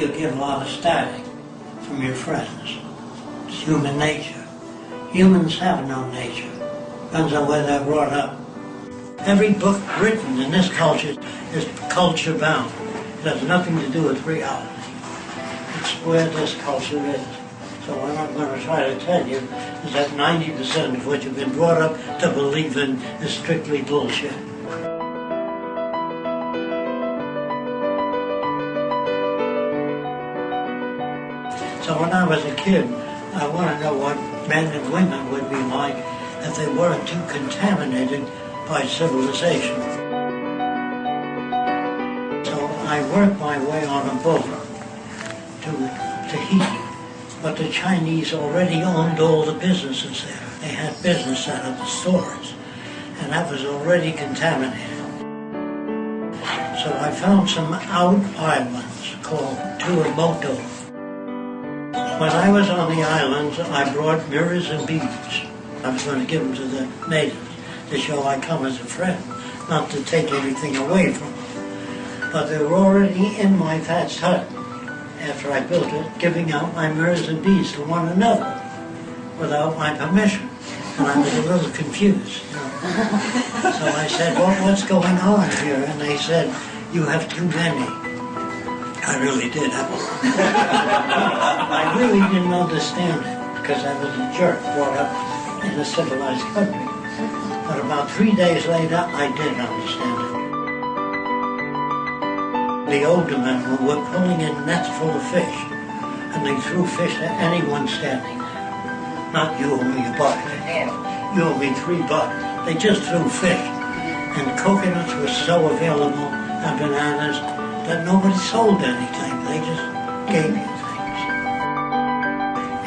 you get a lot of static from your friends. It's human nature. Humans have no nature. Depends on where they're brought up. Every book written in this culture is culture bound. It has nothing to do with reality. It's where this culture is. So what I'm going to try to tell you is that 90% of what you've been brought up to believe in is strictly bullshit. So when I was a kid, I want to know what men and women would be like if they weren't too contaminated by civilization. So I worked my way on a boat to Tahiti, but the Chinese already owned all the businesses there. They had business out of the stores, and that was already contaminated. So I found some out islands called Tuamotu. When I was on the islands, I brought mirrors and beads. I was going to give them to the natives to show I come as a friend, not to take everything away from them. But they were already in my thatched hut after I built it, giving out my mirrors and beads to one another without my permission. And I was a little confused. So I said, well, what's going on here? And they said, you have too many. I really did. I really didn't understand it because I was a jerk brought up in a civilized country. But about three days later, I did understand it. The older men were pulling in nets full of fish, and they threw fish at anyone standing there. Not you me a buck. You me three bucks. They just threw fish. And coconuts were so available, and bananas, that nobody sold anything. They just gave you.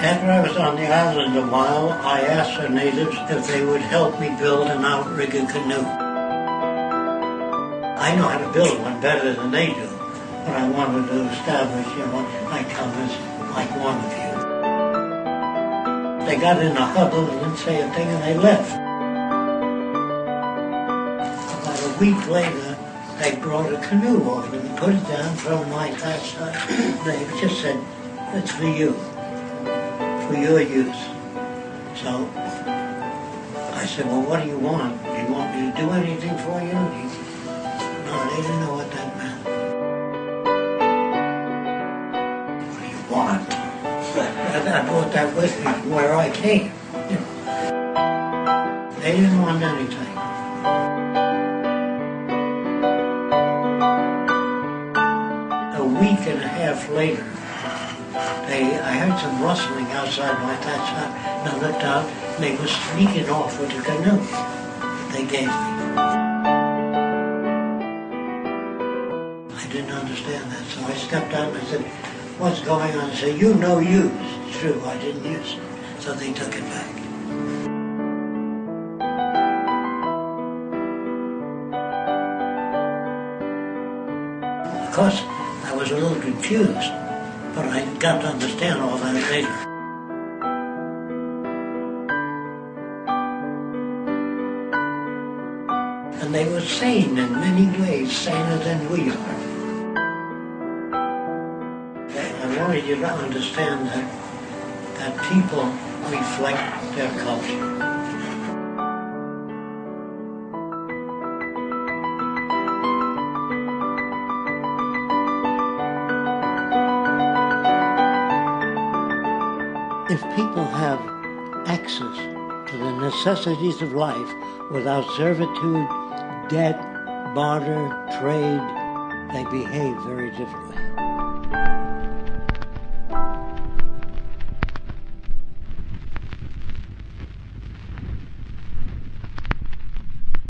After I was on the island a while, I asked the natives if they would help me build an outrigger canoe. I know how to build one better than they do, but I wanted to establish, you know, I come like one of you. They got in a huddle and didn't say a thing and they left. About a week later, they brought a canoe over and put it down from my hut. They just said, it's for you, your use. So I said, well, what do you want? Do you want me to do anything for you? No, they didn't know what that meant. What do you want? I brought that with me from where I came. They didn't want anything. A week and a half later, they, I heard some rustling outside my thatch hut, and I looked out, and they were sneaking off with the canoe they gave me. I didn't understand that, so I stepped out and I said, what's going on? They said, you know use. It's true, I didn't use it. So they took it back. Of course, I was a little confused, but I got to understand all that later. And they were sane in many ways, saner than we are. I wanted you to understand that, that people reflect their culture. If people have access to the necessities of life without servitude, debt, barter, trade, they behave very differently.